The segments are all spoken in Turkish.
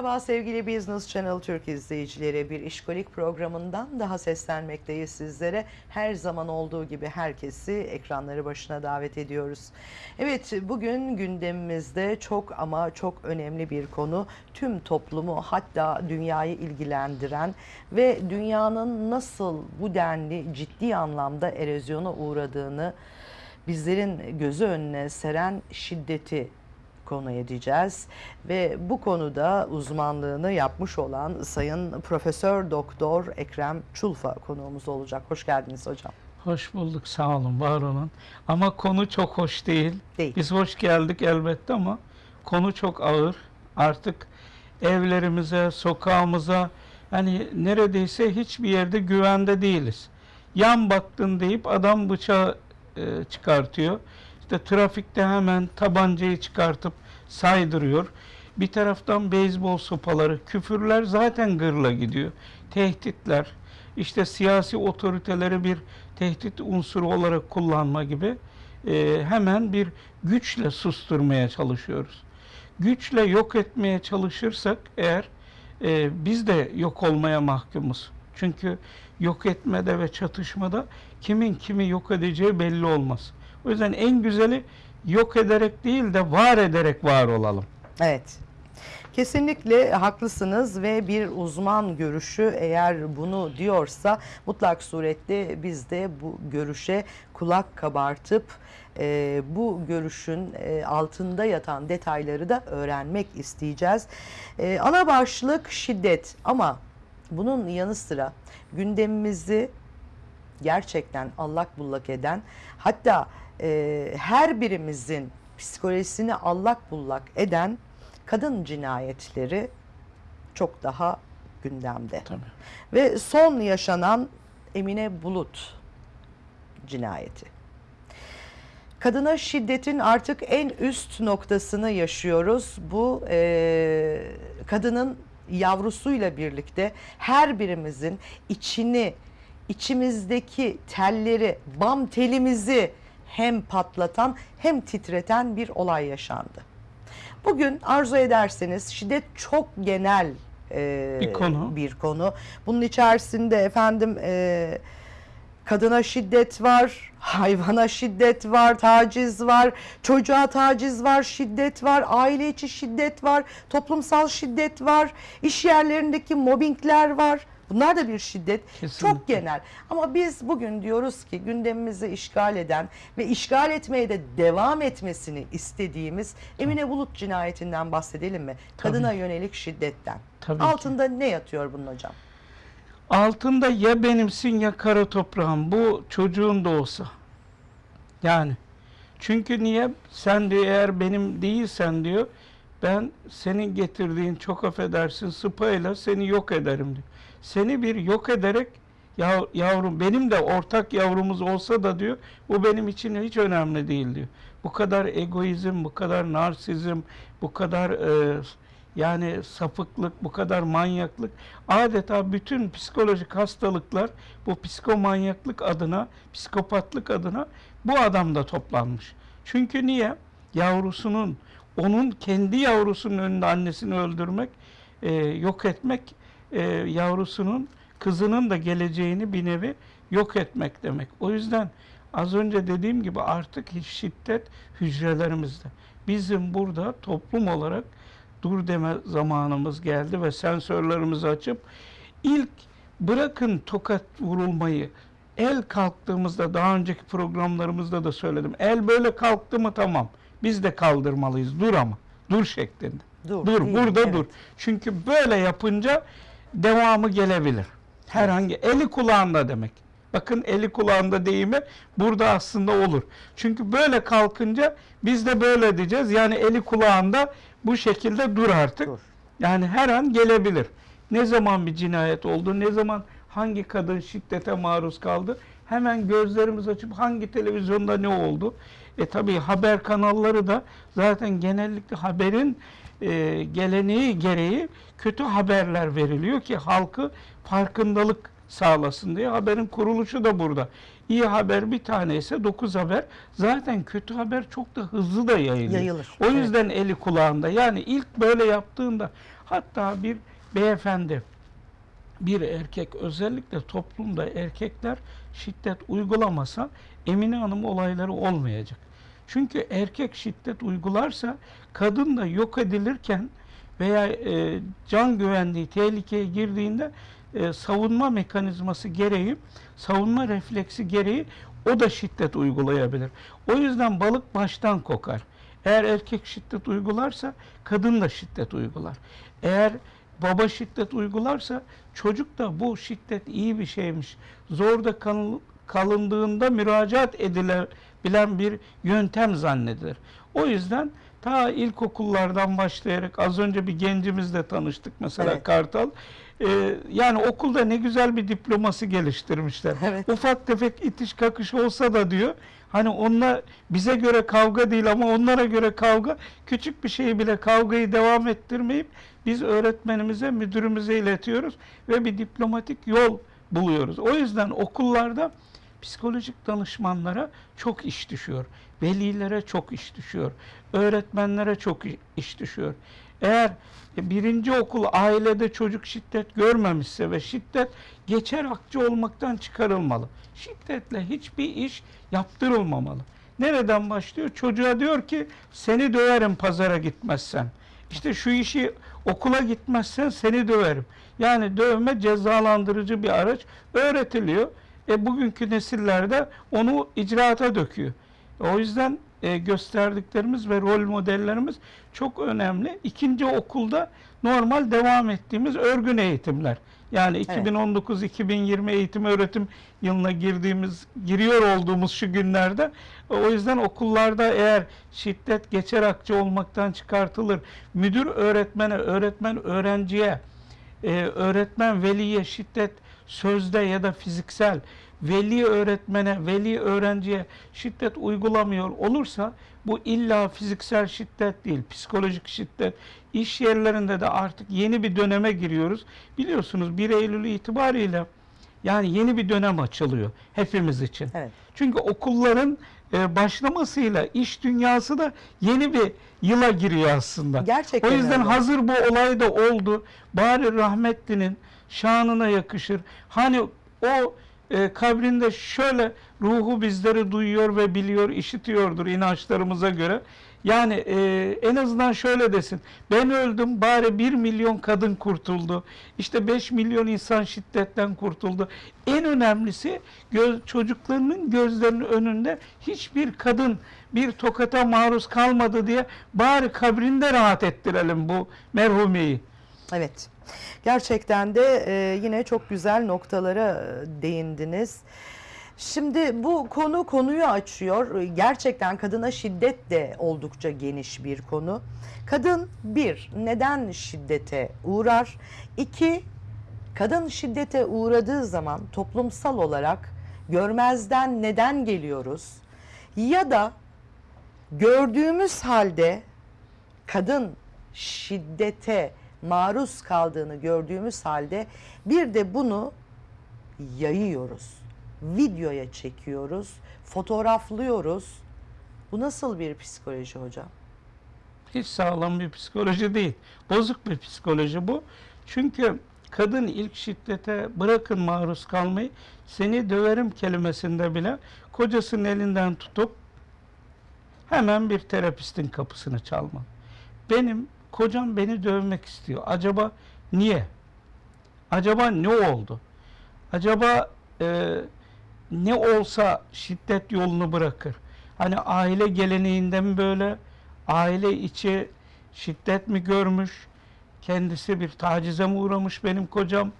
Merhaba sevgili Business Channel Türk izleyicileri. Bir işkolik programından daha seslenmekteyiz sizlere. Her zaman olduğu gibi herkesi ekranları başına davet ediyoruz. Evet bugün gündemimizde çok ama çok önemli bir konu. Tüm toplumu hatta dünyayı ilgilendiren ve dünyanın nasıl bu denli ciddi anlamda erozyona uğradığını bizlerin gözü önüne seren şiddeti konu edeceğiz ve bu konuda uzmanlığını yapmış olan Sayın Profesör Doktor Ekrem Çulfa konuğumuz olacak. Hoş geldiniz hocam. Hoş bulduk, sağ olun, var olun. Ama konu çok hoş değil. Değil. Biz hoş geldik elbette ama konu çok ağır. Artık evlerimize, sokağımıza, hani neredeyse hiçbir yerde güvende değiliz. Yan baktın deyip adam bıçağı e, çıkartıyor. İşte trafikte hemen tabancayı çıkartıp saydırıyor. Bir taraftan beyzbol sopaları, küfürler zaten gırla gidiyor. Tehditler, işte siyasi otoriteleri bir tehdit unsuru olarak kullanma gibi e, hemen bir güçle susturmaya çalışıyoruz. Güçle yok etmeye çalışırsak eğer e, biz de yok olmaya mahkumuz. Çünkü yok etmede ve çatışmada kimin kimi yok edeceği belli olmaz. O yüzden en güzeli yok ederek değil de var ederek var olalım. Evet. Kesinlikle haklısınız ve bir uzman görüşü eğer bunu diyorsa mutlak surette biz de bu görüşe kulak kabartıp e, bu görüşün e, altında yatan detayları da öğrenmek isteyeceğiz. E, ana başlık şiddet ama bunun yanı sıra gündemimizi gerçekten allak bullak eden hatta e, her birimizin psikolojisini allak bullak eden kadın cinayetleri çok daha gündemde. Tabii. Ve son yaşanan Emine Bulut cinayeti. Kadına şiddetin artık en üst noktasını yaşıyoruz. Bu e, kadının yavrusuyla birlikte her birimizin içini, içimizdeki telleri, bam telimizi hem patlatan hem titreten bir olay yaşandı. Bugün arzu ederseniz şiddet çok genel e, Bir konu. bir konu. Bunun içerisinde efendim e, kadına şiddet var, hayvana şiddet var, taciz var, çocuğa taciz var, şiddet var, aile içi şiddet var, toplumsal şiddet var, iş yerlerindeki mobbingler var. Bunlar da bir şiddet. Kesinlikle. Çok genel. Ama biz bugün diyoruz ki gündemimizi işgal eden ve işgal etmeye de devam etmesini istediğimiz Emine Bulut cinayetinden bahsedelim mi? Kadına yönelik şiddetten. Tabii ki. Altında ne yatıyor bunun hocam? Altında ya benimsin ya kara toprağın. Bu çocuğun da olsa. Yani. Çünkü niye? Sen diyor eğer benim değilsen diyor ben senin getirdiğin çok affedersin sıpayla seni yok ederim diyor. Seni bir yok ederek ya, yavrum benim de ortak yavrumuz olsa da diyor bu benim için hiç önemli değil diyor. Bu kadar egoizm, bu kadar narsizm, bu kadar e, yani sapıklık, bu kadar manyaklık adeta bütün psikolojik hastalıklar bu psikomanyaklık adına, psikopatlık adına bu adamda toplanmış. Çünkü niye? Yavrusunun, onun kendi yavrusunun önünde annesini öldürmek, e, yok etmek, e, yavrusunun, kızının da geleceğini bir nevi yok etmek demek. O yüzden az önce dediğim gibi artık hiç şiddet hücrelerimizde. Bizim burada toplum olarak dur deme zamanımız geldi ve sensörlerimizi açıp ilk bırakın tokat vurulmayı el kalktığımızda daha önceki programlarımızda da söyledim. El böyle kalktı mı tamam. Biz de kaldırmalıyız. Dur ama. Dur şeklinde. Dur, Dur, değil, burada evet. dur. Çünkü böyle yapınca devamı gelebilir. Herhangi eli kulağında demek. Bakın eli kulağında deyimi burada aslında olur. Çünkü böyle kalkınca biz de böyle diyeceğiz. Yani eli kulağında bu şekilde dur artık. Dur. Yani her an gelebilir. Ne zaman bir cinayet oldu, ne zaman hangi kadın şiddete maruz kaldı, hemen gözlerimiz açıp hangi televizyonda ne oldu? E tabii haber kanalları da zaten genellikle haberin e, geleneği gereği kötü haberler veriliyor ki halkı farkındalık sağlasın diye haberin kuruluşu da burada. İyi haber bir tane ise dokuz haber. Zaten kötü haber çok da hızlı da yayılıyor. Yayılır, O evet. yüzden eli kulağında. Yani ilk böyle yaptığında Hatta bir beyefendi, bir erkek özellikle toplumda erkekler şiddet uygulamasa Emine Hanım olayları olmayacak. Çünkü erkek şiddet uygularsa kadın da yok edilirken veya e, can güvenliği tehlikeye girdiğinde e, savunma mekanizması gereği, savunma refleksi gereği o da şiddet uygulayabilir. O yüzden balık baştan kokar. Eğer erkek şiddet uygularsa kadın da şiddet uygular. Eğer baba şiddet uygularsa çocuk da bu şiddet iyi bir şeymiş. Zorda kal- kalındığında müracaat edilebilen bir yöntem zannedilir. O yüzden ta ilkokullardan başlayarak az önce bir gencimizle tanıştık mesela Evet. Kartal. Ee, yani okulda ne güzel bir diploması geliştirmişler. Evet. Ufak tefek itiş kakış olsa da diyor hani onunla bize göre kavga değil ama onlara göre kavga küçük bir şeyi bile kavgayı devam ettirmeyip biz öğretmenimize müdürümüze iletiyoruz ve bir diplomatik yol buluyoruz. O yüzden okullarda psikolojik danışmanlara çok iş düşüyor. Velilere çok iş düşüyor. Öğretmenlere çok iş düşüyor. Eğer birinci okul ailede çocuk şiddet görmemişse ve şiddet geçer akçe olmaktan çıkarılmalı. Şiddetle hiçbir iş yaptırılmamalı. Nereden başlıyor? Çocuğa diyor ki seni döverim pazara gitmezsen. İşte şu işi okula gitmezsen seni döverim. Yani dövme cezalandırıcı bir araç öğretiliyor. E bugünkü nesillerde onu icraata döküyor. O yüzden e, gösterdiklerimiz ve rol modellerimiz çok önemli. İkinci okulda normal devam ettiğimiz örgün eğitimler. Yani 2019-2020 eğitim öğretim yılına girdiğimiz, giriyor olduğumuz şu günlerde o yüzden okullarda eğer şiddet geçer akçe olmaktan çıkartılır, müdür öğretmene, öğretmen öğrenciye, e, öğretmen veliye şiddet sözde ya da fiziksel, veli öğretmene, veli öğrenciye şiddet uygulamıyor olursa bu illa fiziksel şiddet değil, psikolojik şiddet. İş yerlerinde de artık yeni bir döneme giriyoruz. Biliyorsunuz 1 Eylül itibariyle yani yeni bir dönem açılıyor hepimiz için. Evet. Çünkü okulların e, başlamasıyla iş dünyası da yeni bir yıla giriyor aslında. Gerçekten O yüzden öyle. hazır bu olay da oldu. Bari rahmetlinin şanına yakışır. Hani o e, kabrinde şöyle ruhu bizleri duyuyor ve biliyor, işitiyordur inançlarımıza göre. Yani e, en azından şöyle desin. Ben öldüm bari bir milyon kadın kurtuldu. İşte 5 milyon insan şiddetten kurtuldu. En önemlisi göz, çocuklarının gözlerinin önünde hiçbir kadın bir tokata maruz kalmadı diye bari kabrinde rahat ettirelim bu merhumeyi. Evet. Gerçekten de e, yine çok güzel noktalara e, değindiniz. Şimdi bu konu konuyu açıyor. Gerçekten kadına şiddet de oldukça geniş bir konu. Kadın bir, neden şiddete uğrar? İki, kadın şiddete uğradığı zaman toplumsal olarak görmezden neden geliyoruz? Ya da gördüğümüz halde kadın şiddete maruz kaldığını gördüğümüz halde bir de bunu yayıyoruz. Videoya çekiyoruz, fotoğraflıyoruz. Bu nasıl bir psikoloji hocam? Hiç sağlam bir psikoloji değil. Bozuk bir psikoloji bu. Çünkü kadın ilk şiddete bırakın maruz kalmayı seni döverim kelimesinde bile kocasının elinden tutup hemen bir terapistin kapısını çalma. Benim kocam beni dövmek istiyor. Acaba niye? Acaba ne oldu? Acaba e, ne olsa şiddet yolunu bırakır? Hani aile geleneğinde mi böyle? Aile içi şiddet mi görmüş? Kendisi bir tacize mi uğramış benim kocam?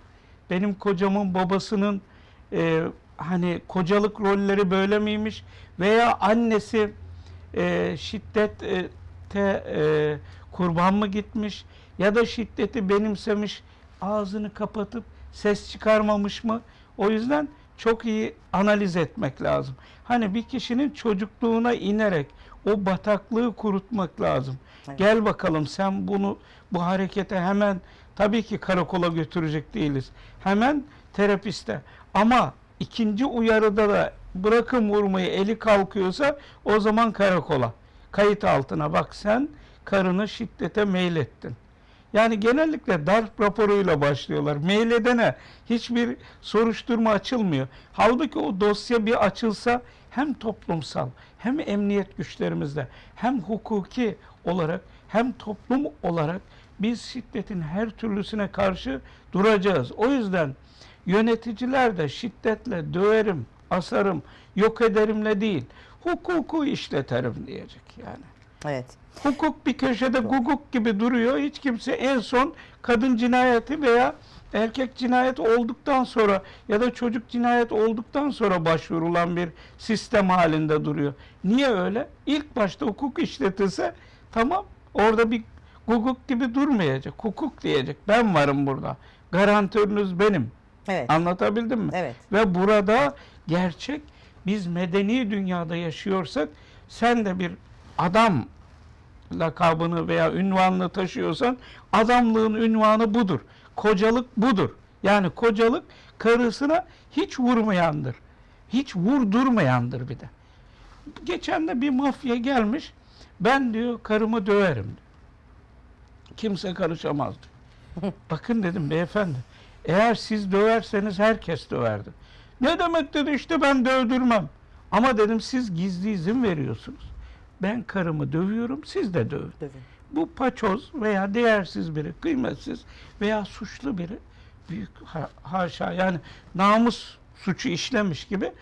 Benim kocamın babasının e, hani kocalık rolleri böyle miymiş? Veya annesi e, şiddete e, kurban mı gitmiş? Ya da şiddeti benimsemiş, ağzını kapatıp ses çıkarmamış mı? O yüzden çok iyi analiz etmek lazım. Hani bir kişinin çocukluğuna inerek o bataklığı kurutmak lazım. Evet. Gel bakalım sen bunu bu harekete hemen tabii ki karakola götürecek değiliz. Hemen terapiste. Ama ikinci uyarıda da bırakın vurmayı eli kalkıyorsa o zaman karakola. Kayıt altına bak sen karını şiddete meylettin. Yani genellikle darp raporuyla başlıyorlar. Mail edene hiçbir soruşturma açılmıyor. Halbuki o dosya bir açılsa hem toplumsal hem emniyet güçlerimizde hem hukuki olarak hem toplum olarak biz şiddetin her türlüsüne karşı duracağız. O yüzden yöneticiler de şiddetle döverim, asarım, yok ederimle değil, hukuku işleterim diyecek yani. Evet. Hukuk bir köşede guguk gibi duruyor. Hiç kimse en son kadın cinayeti veya erkek cinayet olduktan sonra ya da çocuk cinayet olduktan sonra başvurulan bir sistem halinde duruyor. Niye öyle? İlk başta hukuk işletilse tamam orada bir guguk gibi durmayacak. Hukuk diyecek. Ben varım burada. Garantörünüz benim. Evet. Anlatabildim mi? Evet. Ve burada gerçek biz medeni dünyada yaşıyorsak sen de bir adam lakabını veya ünvanını taşıyorsan adamlığın ünvanı budur. Kocalık budur. Yani kocalık karısına hiç vurmayandır. Hiç vurdurmayandır bir de. Geçen de bir mafya gelmiş. Ben diyor karımı döverim. diyor. Kimse karışamaz diyor. Bakın dedim beyefendi. Eğer siz döverseniz herkes döverdi. Ne demek dedi işte ben dövdürmem. Ama dedim siz gizli izin veriyorsunuz. Ben karımı dövüyorum siz de dövün. Dövün. Bu paçoz veya değersiz biri, kıymetsiz veya suçlu biri büyük ha- haşa yani namus suçu işlemiş gibi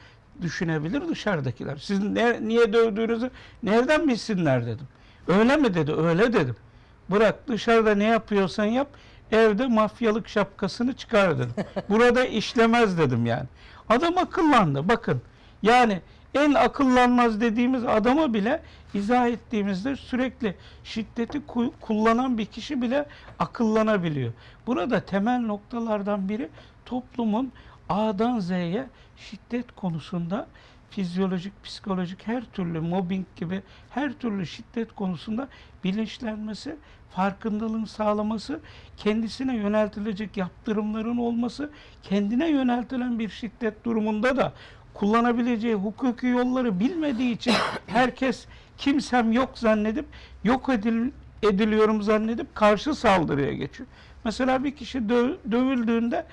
düşünebilir dışarıdakiler. Siz ne, niye dövdüğünüzü nereden bilsinler dedim. Öyle mi dedi? Öyle dedim. Bırak dışarıda ne yapıyorsan yap. Evde mafyalık şapkasını çıkar dedim. Burada işlemez dedim yani. Adam akıllandı. Bakın yani en akıllanmaz dediğimiz adama bile izah ettiğimizde sürekli şiddeti ku- kullanan bir kişi bile akıllanabiliyor. Burada temel noktalardan biri toplumun A'dan Z'ye şiddet konusunda fizyolojik, psikolojik her türlü mobbing gibi her türlü şiddet konusunda bilinçlenmesi, farkındalığın sağlaması, kendisine yöneltilecek yaptırımların olması, kendine yöneltilen bir şiddet durumunda da kullanabileceği hukuki yolları bilmediği için herkes kimsem yok zannedip yok edil, ediliyorum zannedip karşı saldırıya geçiyor. Mesela bir kişi dö- dövüldüğünde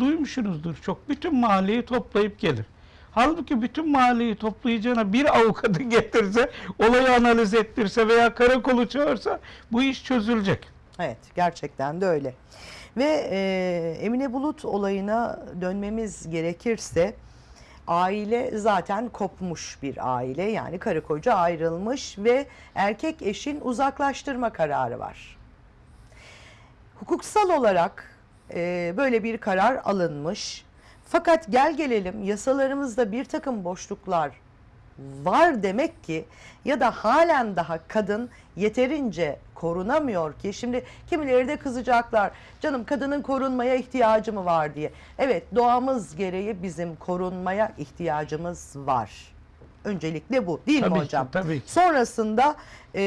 duymuşsunuzdur çok. Bütün mahalleyi toplayıp gelir. Halbuki bütün mahalleyi toplayacağına bir avukatı getirse, olayı analiz ettirse veya karakolu çağırsa bu iş çözülecek. Evet, gerçekten de öyle. Ve e, Emine Bulut olayına dönmemiz gerekirse aile zaten kopmuş bir aile. Yani karı koca ayrılmış ve erkek eşin uzaklaştırma kararı var. Hukuksal olarak e, böyle bir karar alınmış. Fakat gel gelelim yasalarımızda bir takım boşluklar var demek ki ya da halen daha kadın yeterince korunamıyor ki şimdi kimileri de kızacaklar canım kadının korunmaya ihtiyacı mı var diye. Evet doğamız gereği bizim korunmaya ihtiyacımız var. Öncelikle bu değil Tabii mi ki, hocam? tabii ki. Sonrasında e,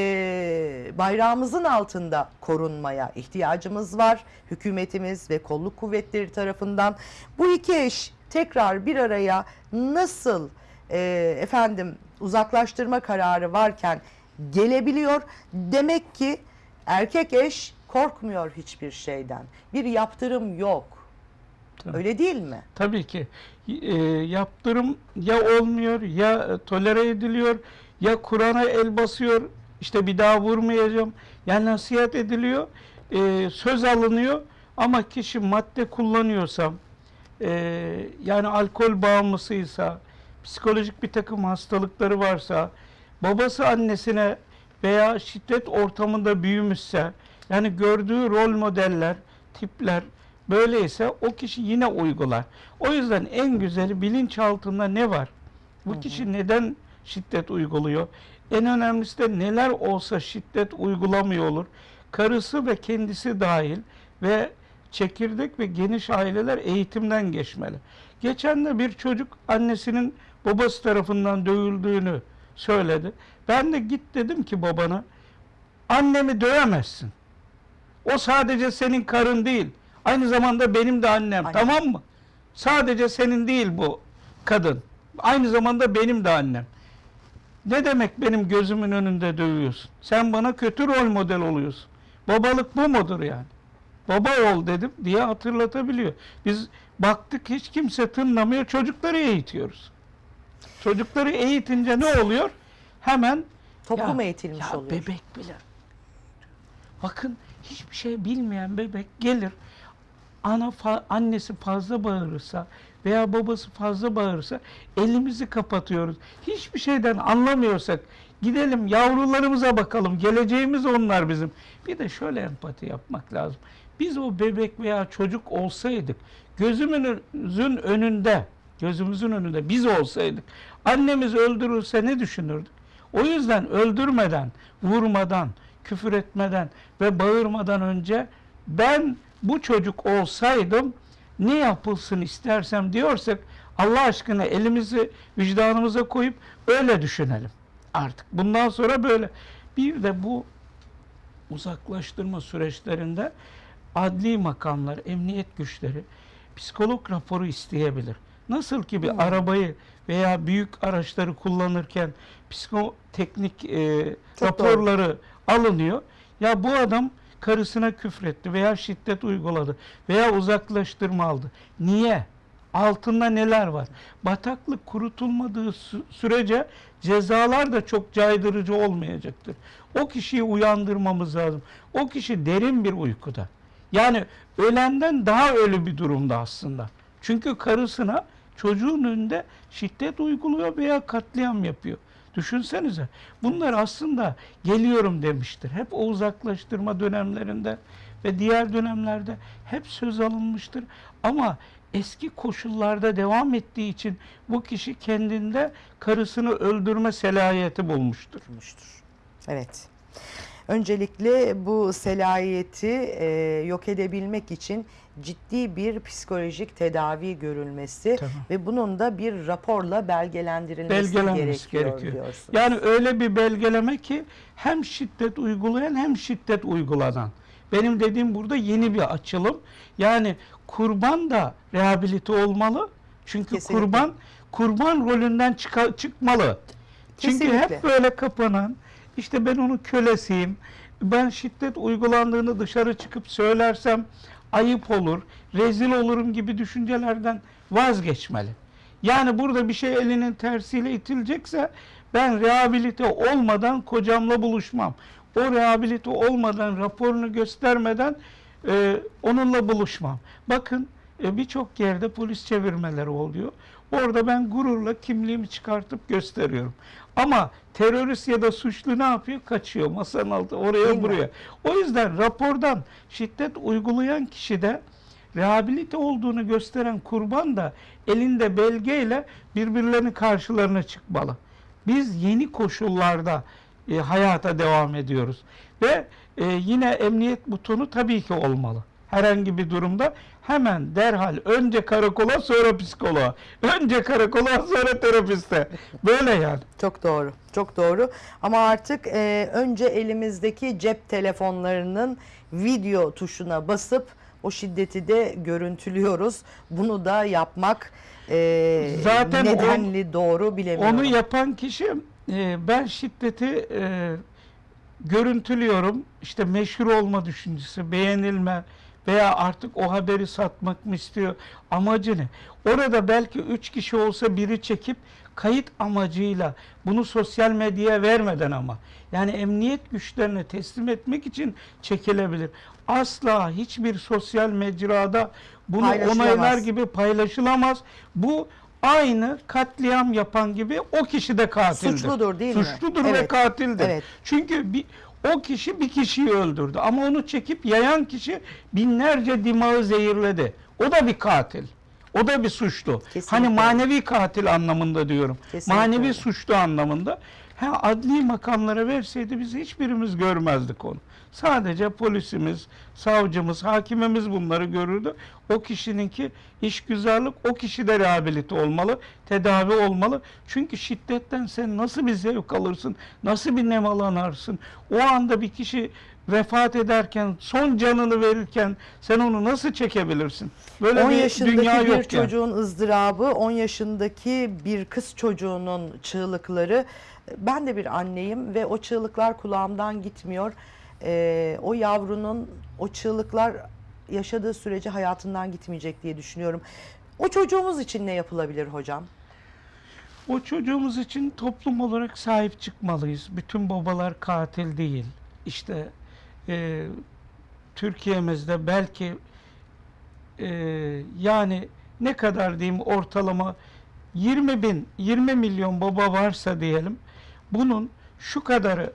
bayrağımızın altında korunmaya ihtiyacımız var. Hükümetimiz ve kolluk kuvvetleri tarafından. Bu iki eş tekrar bir araya nasıl e, efendim uzaklaştırma kararı varken gelebiliyor? Demek ki erkek eş korkmuyor hiçbir şeyden. Bir yaptırım yok. Tabii. Öyle değil mi? Tabii ki e, yaptırım ya olmuyor ya e, tolere ediliyor ya Kur'an'a el basıyor işte bir daha vurmayacağım. Ya nasihat ediliyor e, söz alınıyor ama kişi madde kullanıyorsa e, yani alkol bağımlısıysa psikolojik bir takım hastalıkları varsa babası annesine veya şiddet ortamında büyümüşse yani gördüğü rol modeller tipler böyleyse o kişi yine uygular. O yüzden en güzeli bilinçaltında ne var? Bu kişi neden şiddet uyguluyor? En önemlisi de neler olsa şiddet uygulamıyor olur. Karısı ve kendisi dahil ve çekirdek ve geniş aileler eğitimden geçmeli. Geçen de bir çocuk annesinin babası tarafından dövüldüğünü söyledi. Ben de git dedim ki babana annemi dövemezsin. O sadece senin karın değil. Aynı zamanda benim de annem. Aynen. Tamam mı? Sadece senin değil bu kadın. Aynı zamanda benim de annem. Ne demek benim gözümün önünde dövüyorsun? Sen bana kötü rol model oluyorsun. Babalık bu mudur yani? Baba ol dedim diye hatırlatabiliyor. Biz baktık hiç kimse tınlamıyor. Çocukları eğitiyoruz. Çocukları eğitince ne oluyor? Hemen Toplum ya- eğitilmiş ya oluyor. Bebek bile. Bakın hiçbir şey bilmeyen bebek gelir. Ana fa- annesi fazla bağırırsa veya babası fazla bağırırsa elimizi kapatıyoruz. Hiçbir şeyden anlamıyorsak gidelim yavrularımıza bakalım. Geleceğimiz onlar bizim. Bir de şöyle empati yapmak lazım. Biz o bebek veya çocuk olsaydık gözümüzün önünde gözümüzün önünde biz olsaydık annemiz öldürülse ne düşünürdük? O yüzden öldürmeden, vurmadan, küfür etmeden ve bağırmadan önce ben bu çocuk olsaydım ne yapılsın istersem diyorsak Allah aşkına elimizi vicdanımıza koyup öyle düşünelim artık. Bundan sonra böyle. Bir de bu uzaklaştırma süreçlerinde adli makamlar, emniyet güçleri psikolog raporu isteyebilir. Nasıl ki bir Hmm. arabayı veya büyük araçları kullanırken psikoteknik e, Çok raporları alınıyor. Ya bu adam karısına küfretti veya şiddet uyguladı veya uzaklaştırma aldı. Niye? Altında neler var? Bataklık kurutulmadığı sü- sürece cezalar da çok caydırıcı olmayacaktır. O kişiyi uyandırmamız lazım. O kişi derin bir uykuda. Yani ölenden daha ölü bir durumda aslında. Çünkü karısına çocuğun önünde şiddet uyguluyor veya katliam yapıyor. Düşünsenize. Bunlar aslında geliyorum demiştir. Hep o uzaklaştırma dönemlerinde ve diğer dönemlerde hep söz alınmıştır. Ama eski koşullarda devam ettiği için bu kişi kendinde karısını öldürme selahiyeti bulmuştur. tutmuştur. Evet. Öncelikle bu selayeti e, yok edebilmek için ciddi bir psikolojik tedavi görülmesi Tamam. ve bunun da bir raporla belgelendirilmesi gerekiyor, gerekiyor. diyorsunuz. Yani öyle bir belgeleme ki hem şiddet uygulayan hem şiddet uygulanan. Benim dediğim burada yeni bir açılım. Yani kurban da rehabilite olmalı. Çünkü Kesinlikle. kurban kurban rolünden çıka- çıkmalı. Çünkü Kesinlikle. hep böyle kapanan, işte ben onun kölesiyim, ben şiddet uygulandığını dışarı çıkıp söylersem ayıp olur, rezil olurum gibi düşüncelerden vazgeçmeli. Yani burada bir şey elinin tersiyle itilecekse ben rehabilite olmadan kocamla buluşmam. O rehabilite olmadan, raporunu göstermeden e, onunla buluşmam. Bakın e, birçok yerde polis çevirmeleri oluyor. Orada ben gururla kimliğimi çıkartıp gösteriyorum. Ama terörist ya da suçlu ne yapıyor? Kaçıyor masanın altı Değil oraya mi? buraya. O yüzden rapordan şiddet uygulayan kişi de rehabilite olduğunu gösteren kurban da elinde belgeyle birbirlerinin karşılarına çıkmalı. Biz yeni koşullarda e, hayata devam ediyoruz. Ve e, yine emniyet butonu tabii ki olmalı. Herhangi bir durumda hemen derhal önce karakola sonra psikoloğa. Önce karakola sonra terapiste. Böyle yani. Çok doğru, çok doğru. Ama artık e, önce elimizdeki cep telefonlarının video tuşuna basıp o şiddeti de görüntülüyoruz. Bunu da yapmak e, Zaten nedenli doğru bilemiyorum. Onu yapan kişi e, ben şiddeti e, görüntülüyorum. İşte meşhur olma düşüncesi, beğenilme veya artık o haberi satmak mı istiyor? Amacı ne? Orada belki üç kişi olsa biri çekip kayıt amacıyla bunu sosyal medyaya vermeden ama yani emniyet güçlerine teslim etmek için çekilebilir. Asla hiçbir sosyal mecrada bunu onaylar gibi paylaşılamaz. Bu aynı katliam yapan gibi o kişi de katildir. Suçludur değil mi? Suçludur ve Evet. katildir. Evet. Çünkü bir, o kişi bir kişiyi öldürdü ama onu çekip yayan kişi binlerce dimağı zehirledi. O da bir katil. O da bir suçlu. Kesinlikle. Hani manevi katil anlamında diyorum. Kesinlikle manevi suçlu anlamında. Ha, adli makamlara verseydi biz hiçbirimiz görmezdik onu. Sadece polisimiz, savcımız, hakimimiz bunları görürdü. O kişininki işgüzarlık, o kişi de rehabilite olmalı, tedavi olmalı. Çünkü şiddetten sen nasıl bir zevk alırsın, nasıl bir nemalanarsın? O anda bir kişi vefat ederken, son canını verirken sen onu nasıl çekebilirsin? Böyle 10 bir yaşındaki dünya bir yok yani. çocuğun ızdırabı, 10 yaşındaki bir kız çocuğunun çığlıkları. Ben de bir anneyim ve o çığlıklar kulağımdan gitmiyor. E, o yavrunun o çığlıklar yaşadığı sürece hayatından gitmeyecek diye düşünüyorum. O çocuğumuz için ne yapılabilir hocam? O çocuğumuz için toplum olarak sahip çıkmalıyız. Bütün babalar katil değil. İşte e, Türkiye'mizde belki e, yani ne kadar diyeyim ortalama 20 bin, 20 milyon baba varsa diyelim bunun şu kadarı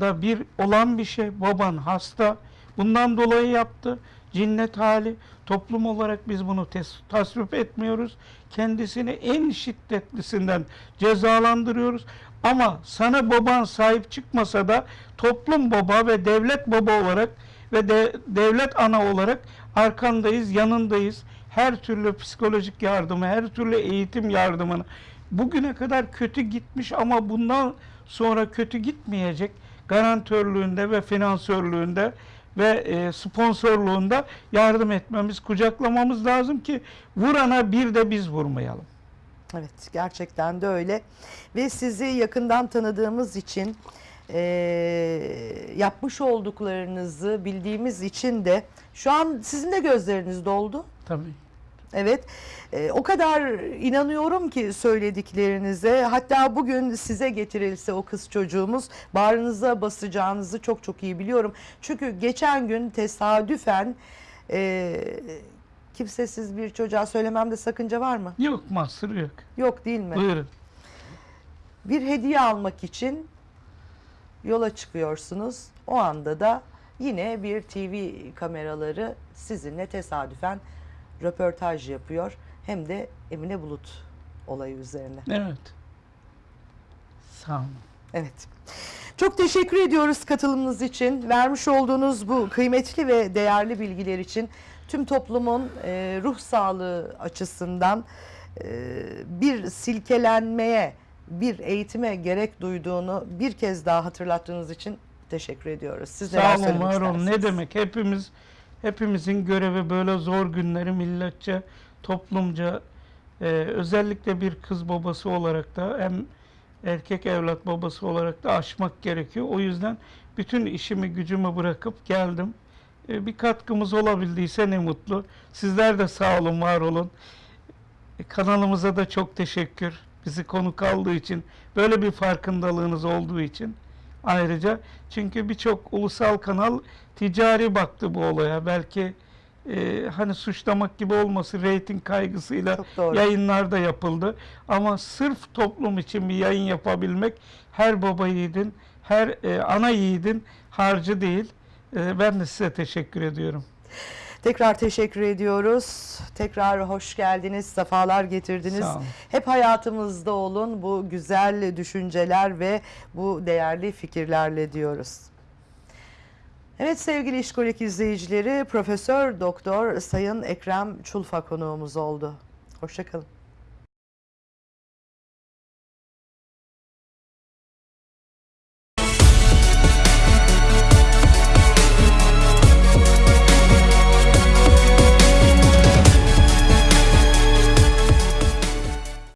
da bir olan bir şey. Baban hasta. Bundan dolayı yaptı. Cinnet hali. Toplum olarak biz bunu tasvip etmiyoruz. Kendisini en şiddetlisinden cezalandırıyoruz. Ama sana baban sahip çıkmasa da toplum baba ve devlet baba olarak ve de, devlet ana olarak arkandayız, yanındayız. Her türlü psikolojik yardımı, her türlü eğitim yardımını bugüne kadar kötü gitmiş ama bundan sonra kötü gitmeyecek garantörlüğünde ve finansörlüğünde ve e, sponsorluğunda yardım etmemiz, kucaklamamız lazım ki vurana bir de biz vurmayalım. Evet gerçekten de öyle ve sizi yakından tanıdığımız için e, yapmış olduklarınızı bildiğimiz için de şu an sizin de gözleriniz doldu. Tabii. Evet e, o kadar inanıyorum ki söylediklerinize hatta bugün size getirilse o kız çocuğumuz bağrınıza basacağınızı çok çok iyi biliyorum. Çünkü geçen gün tesadüfen e, kimsesiz bir çocuğa söylememde sakınca var mı? Yok mahsur yok. Yok değil mi? Buyurun. bir hediye almak için yola çıkıyorsunuz. O anda da yine bir TV kameraları sizinle tesadüfen röportaj yapıyor. Hem de Emine Bulut olayı üzerine. Evet. Sağ olun. Evet. Çok teşekkür ediyoruz katılımınız için. Vermiş olduğunuz bu kıymetli ve değerli bilgiler için tüm toplumun e, ruh sağlığı açısından e, bir silkelenmeye, bir eğitime gerek duyduğunu bir kez daha hatırlattığınız için teşekkür ediyoruz. Siz Sağ olun, var olun. Ne demek? Hepimiz hepimizin görevi böyle zor günleri milletçe, toplumca e, özellikle bir kız babası olarak da hem erkek evlat babası olarak da aşmak gerekiyor. O yüzden bütün işimi gücümü bırakıp geldim. E, bir katkımız olabildiyse ne mutlu. Sizler de sağ olun, var olun. E, kanalımıza da çok teşekkür. Bizi konuk aldığı için, böyle bir farkındalığınız olduğu için ayrıca. Çünkü birçok ulusal kanal ticari baktı bu olaya. Belki e, hani suçlamak gibi olması reyting kaygısıyla Çok doğru. yayınlarda yapıldı. Ama sırf toplum için bir yayın yapabilmek her baba yiğidin, her e, ana yiğidin harcı değil. E, ben de size teşekkür ediyorum. Tekrar teşekkür ediyoruz. Tekrar hoş geldiniz, sefalar getirdiniz. Hep hayatımızda olun bu güzel düşünceler ve bu değerli fikirlerle diyoruz. Evet sevgili İşkolik izleyicileri Profesör Doktor Sayın Ekrem Çulfa konuğumuz oldu. Hoşçakalın.